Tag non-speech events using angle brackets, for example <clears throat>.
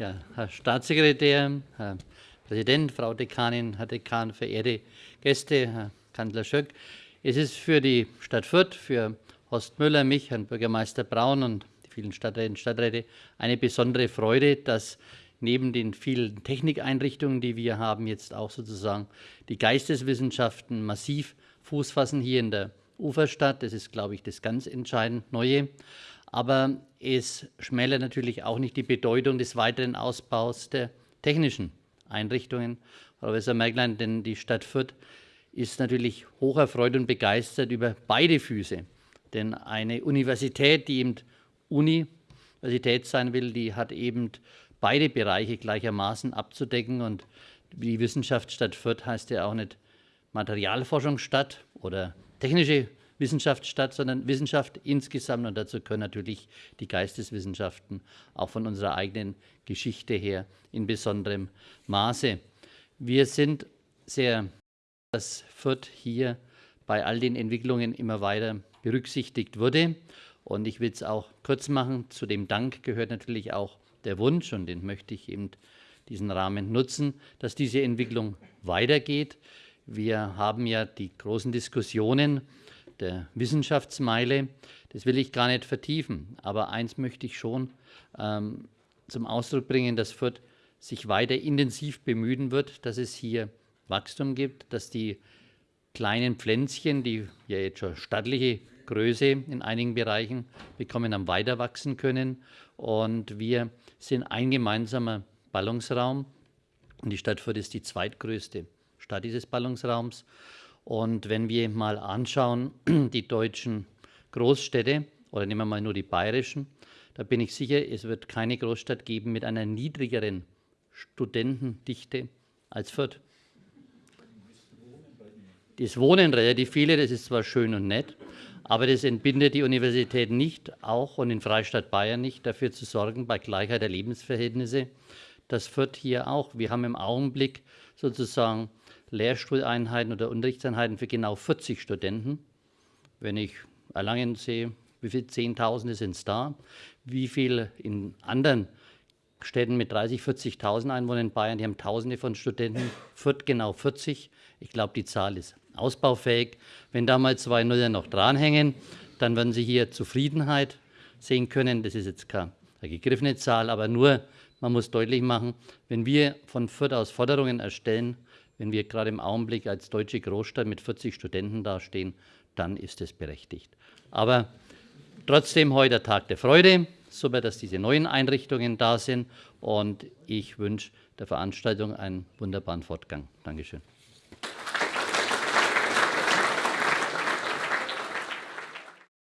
Ja, Herr Staatssekretär, Herr Präsident, Frau Dekanin, Herr Dekan, verehrte Gäste, Herr Kanzler Schöck. Es ist für die Stadt Fürth, für Horst Müller, mich, Herrn Bürgermeister Braun und die vielen Stadträte und Stadträte eine besondere Freude, dass neben den vielen Technikeinrichtungen, die wir haben, jetzt auch sozusagen die Geisteswissenschaften massiv Fuß fassen hier in der Uferstadt. Das ist, glaube ich, das ganz entscheidend Neue. Aber es schmälert natürlich auch nicht die Bedeutung des weiteren Ausbaus der technischen Einrichtungen. Professor Merklein, denn die Stadt Fürth ist natürlich hoch erfreut und begeistert über beide Füße. Denn eine Universität, die eben Universität sein will, die hat eben beide Bereiche gleichermaßen abzudecken. Und die Wissenschaftsstadt Fürth heißt ja auch nicht Materialforschungsstadt oder technische Wissenschaft statt, sondern Wissenschaft insgesamt. Und dazu können natürlich die Geisteswissenschaften auch von unserer eigenen Geschichte her in besonderem Maße. Wir sind sehr, dass Fürth hier bei all den Entwicklungen immer weiter berücksichtigt wurde. Und ich will es auch kurz machen. Zu dem Dank gehört natürlich auch der Wunsch, und den möchte ich eben diesen Rahmen nutzen, dass diese Entwicklung weitergeht. Wir haben ja die großen Diskussionen der Wissenschaftsmeile. Das will ich gar nicht vertiefen. Aber eins möchte ich schon ähm, zum Ausdruck bringen, dass Fürth sich weiter intensiv bemühen wird, dass es hier Wachstum gibt, dass die kleinen Pflänzchen, die ja jetzt schon stattliche Größe in einigen Bereichen bekommen, am weiter wachsen können. Und wir sind ein gemeinsamer Ballungsraum. Und die Stadt Fürth ist die zweitgrößte Stadt dieses Ballungsraums. Und wenn wir mal anschauen, <clears throat> die deutschen Großstädte, oder nehmen wir mal nur die bayerischen, da bin ich sicher, es wird keine Großstadt geben mit einer niedrigeren Studentendichte als Fürth. Das Wohnen relativ viele, das ist zwar schön und nett, aber das entbindet die Universität nicht, auch und in Freistaat Bayern nicht, dafür zu sorgen, bei Gleichheit der Lebensverhältnisse, dass Fürth hier auch, wir haben im Augenblick sozusagen Lehrstuhleinheiten oder Unterrichtseinheiten für genau 40 Studenten. Wenn ich Erlangen sehe, wie viele Zehntausende sind es da? Wie viel in anderen Städten mit 30.000, 40.000 Einwohnern in Bayern, die haben Tausende von Studenten, Fürth genau 40. Ich glaube, die Zahl ist ausbaufähig. Wenn da mal zwei Nuller noch dranhängen, dann werden Sie hier Zufriedenheit sehen können. Das ist jetzt keine gegriffene Zahl, aber nur, man muss deutlich machen, wenn wir von Fürth aus Forderungen erstellen, wenn wir gerade im Augenblick als deutsche Großstadt mit 40 Studenten dastehen, dann ist es berechtigt. Aber trotzdem heute Tag der Freude. Super, dass diese neuen Einrichtungen da sind. Und ich wünsche der Veranstaltung einen wunderbaren Fortgang. Dankeschön.